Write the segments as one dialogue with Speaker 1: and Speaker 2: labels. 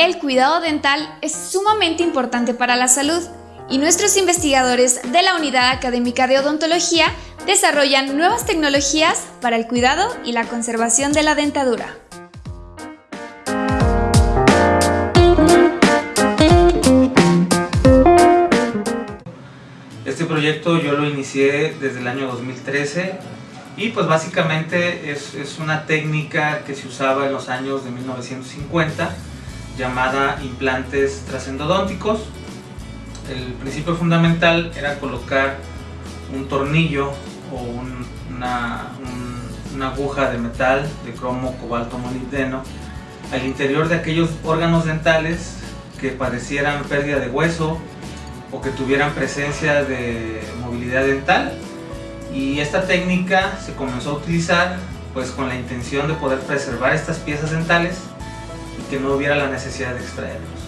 Speaker 1: El cuidado dental es sumamente importante para la salud y nuestros investigadores de la Unidad Académica de Odontología desarrollan nuevas tecnologías para el cuidado y la conservación de la dentadura.
Speaker 2: Este proyecto yo lo inicié desde el año 2013 y pues básicamente es, es una técnica que se usaba en los años de 1950 llamada implantes trasendodónticos. El principio fundamental era colocar un tornillo o una, una aguja de metal de cromo, cobalto, molibdeno al interior de aquellos órganos dentales que padecieran pérdida de hueso o que tuvieran presencia de movilidad dental y esta técnica se comenzó a utilizar pues con la intención de poder preservar estas piezas dentales que no hubiera la necesidad de extraerlos.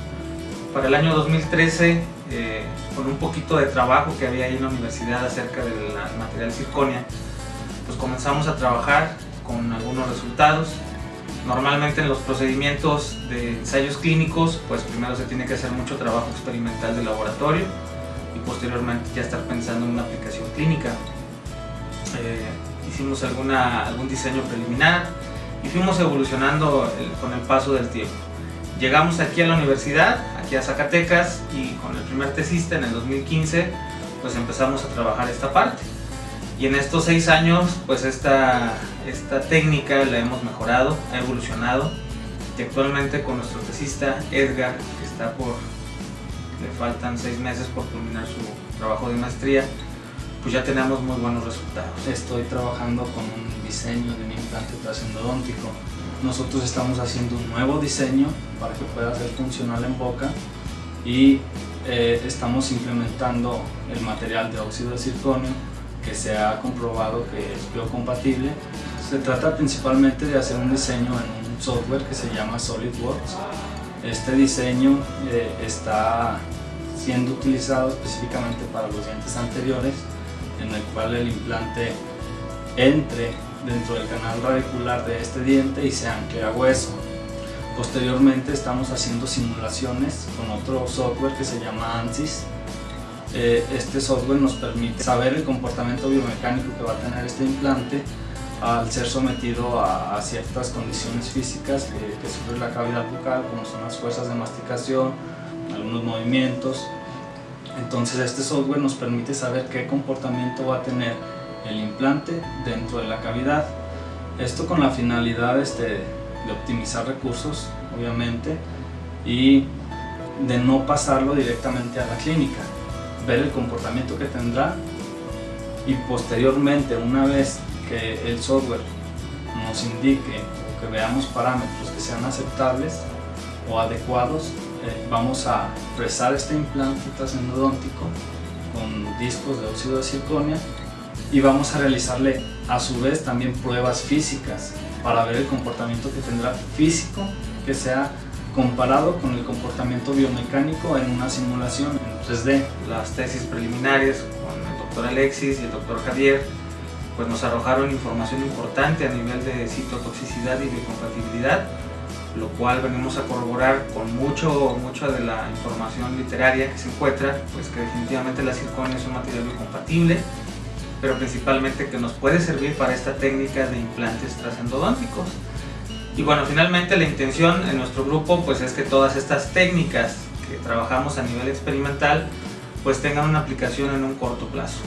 Speaker 2: Para el año 2013, eh, con un poquito de trabajo que había ahí en la universidad acerca del material circonia, pues comenzamos a trabajar con algunos resultados. Normalmente en los procedimientos de ensayos clínicos, pues primero se tiene que hacer mucho trabajo experimental de laboratorio y posteriormente ya estar pensando en una aplicación clínica. Eh, hicimos alguna, algún diseño preliminar, y fuimos evolucionando con el paso del tiempo. Llegamos aquí a la universidad, aquí a Zacatecas y con el primer tesista en el 2015 pues empezamos a trabajar esta parte. Y en estos seis años pues esta, esta técnica la hemos mejorado, ha evolucionado y actualmente con nuestro tesista Edgar que está por, le faltan seis meses por culminar su trabajo de maestría, pues ya tenemos muy buenos resultados.
Speaker 3: Estoy trabajando con un diseño de un implante trasendodóntico. Nosotros estamos haciendo un nuevo diseño para que pueda ser funcional en boca y eh, estamos implementando el material de óxido de circonio que se ha comprobado que es biocompatible. Se trata principalmente de hacer un diseño en un software que se llama SolidWorks. Este diseño eh, está siendo utilizado específicamente para los dientes anteriores en el cual el implante entre dentro del canal radicular de este diente y se ancle hueso. Posteriormente estamos haciendo simulaciones con otro software que se llama ANSYS. Eh, este software nos permite saber el comportamiento biomecánico que va a tener este implante al ser sometido a, ciertas condiciones físicas que, que sufre la cavidad bucal, como son las fuerzas de masticación, algunos movimientos, entonces este software nos permite saber qué comportamiento va a tener el implante dentro de la cavidad. Esto con la finalidad este, de optimizar recursos, obviamente, y de no pasarlo directamente a la clínica. Ver el comportamiento que tendrá y posteriormente, una vez que el software nos indique o que veamos parámetros que sean aceptables o adecuados, eh, vamos a fresar este implante trasendodóntico con discos de óxido de circonia y vamos a realizarle a su vez también pruebas físicas para ver el comportamiento que tendrá físico que sea comparado con el comportamiento biomecánico en una simulación en 3D.
Speaker 2: Las tesis preliminares con el doctor Alexis y el doctor Javier pues nos arrojaron información importante a nivel de citotoxicidad y biocompatibilidad lo cual venimos a corroborar con mucho, mucha de la información literaria que se encuentra, pues que definitivamente la circonia es un material muy compatible, pero principalmente que nos puede servir para esta técnica de implantes trasendodónticos. Y bueno, finalmente la intención en nuestro grupo pues es que todas estas técnicas que trabajamos a nivel experimental pues tengan una aplicación en un corto plazo.